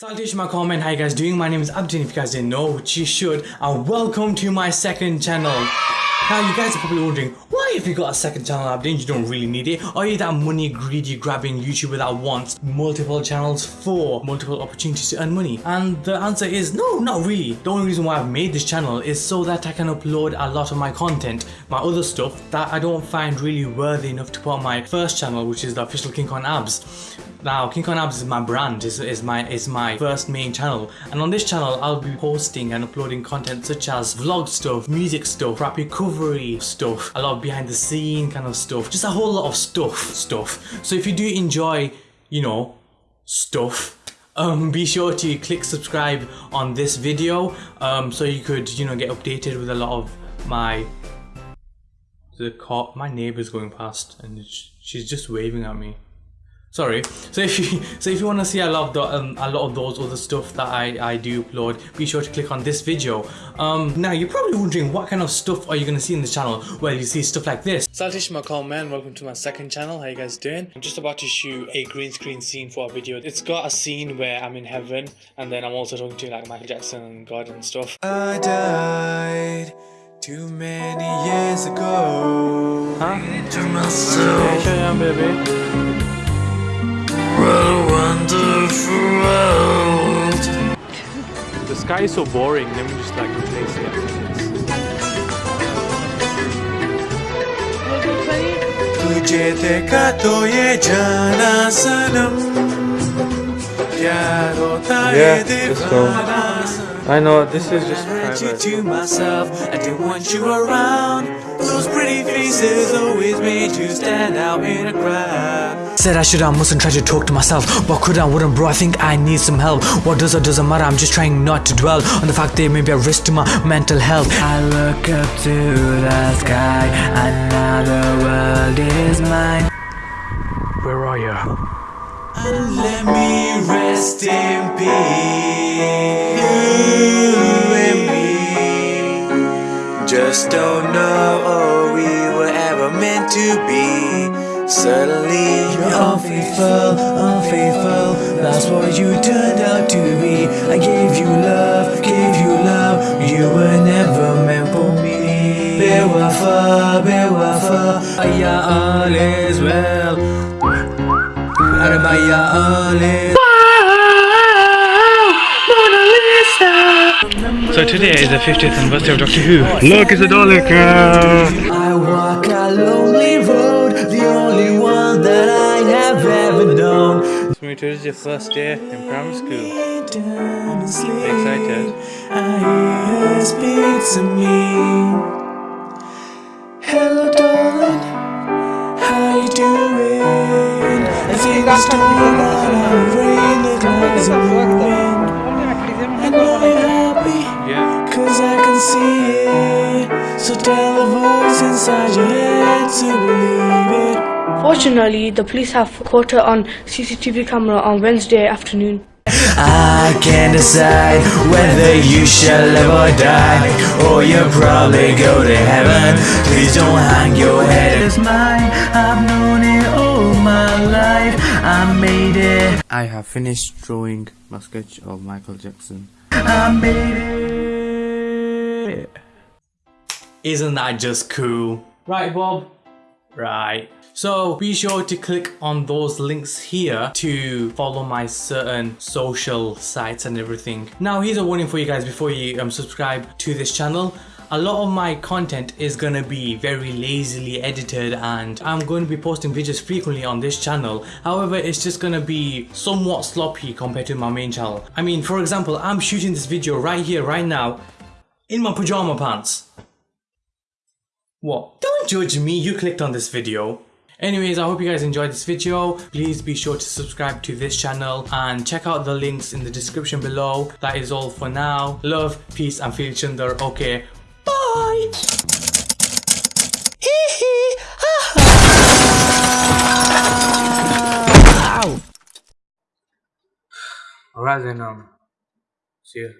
Salutation my comment, how you guys doing? My name is Abdin if you guys didn't know, which you should, and welcome to my second channel. Now you guys are probably wondering, why if you got a second channel Abdin, you don't really need it? Are you that money greedy grabbing YouTuber that wants multiple channels for multiple opportunities to earn money? And the answer is no, not really. The only reason why I've made this channel is so that I can upload a lot of my content, my other stuff that I don't find really worthy enough to put on my first channel, which is the official King Kong Abs. Now, King Kong is my brand, is, is my is my first main channel, and on this channel I'll be posting and uploading content such as vlog stuff, music stuff, rap recovery stuff, a lot of behind the scene kind of stuff, just a whole lot of stuff, stuff. So if you do enjoy, you know, stuff, um, be sure to click subscribe on this video, um, so you could, you know, get updated with a lot of my the car, my neighbor's going past and she's just waving at me sorry. So if you so if you want to see a lot of the, um, a lot of those other stuff that I, I do upload be sure to click on this video. Um now you're probably wondering what kind of stuff are you gonna see in the channel? Well you see stuff like this. Salutation my call man welcome to my second channel. How you guys doing? I'm just about to shoot a green screen scene for a video. It's got a scene where I'm in heaven and then I'm also talking to like Michael Jackson and God and stuff. I died too many years ago. Huh? to myself yeah, baby the sky is so boring, let me just like replace it तुझे देखा तो ये जाना सनम प्यार होता है दीवाना I know this is just private. to myself, I didn't want you around. Those pretty faces always made you stand out in a crowd. Said I should, I mustn't try to talk to myself. What could I, wouldn't, bro? I think I need some help. What does or doesn't matter. I'm just trying not to dwell on the fact there may be a risk to my mental health. I look up to the sky, and now the world is mine. Where are you? And let me rest in peace. just don't know we were ever meant to be Suddenly you're unfaithful, unfaithful. That's what you turned out to be. I gave you love, gave you love. You were never meant for me. Bewafa, bewafa Yeah, all is well. Yeah, all is So today is the 50th anniversary of Doctor Who. Look, it's a Dalek! Known. So today is your first day in primary school. Excited? I hear speak to me. Hello, darling. How you doing? I think it's still on rain, the clouds are moving. I know you're happy, Cause I can see it So tell the voice inside your head to believe it Fortunately, the police have caught her on CCTV camera on Wednesday afternoon. I can't decide whether you shall live or die Or you'll probably go to heaven. Please don't hang your head. It's mine, I've known it all my life. I made it. I have finished drawing my sketch of Michael Jackson. I made it. Isn't that just cool? Right, Bob? Right. So be sure to click on those links here to follow my certain social sites and everything. Now here's a warning for you guys before you um, subscribe to this channel. A lot of my content is gonna be very lazily edited and I'm going to be posting videos frequently on this channel. However, it's just gonna be somewhat sloppy compared to my main channel. I mean, for example, I'm shooting this video right here, right now, in my pajama pants. What? Don't judge me, you clicked on this video. Anyways, I hope you guys enjoyed this video. Please be sure to subscribe to this channel and check out the links in the description below. That is all for now. Love, peace and feel chunder. Okay, bye! Alright then, um, see you.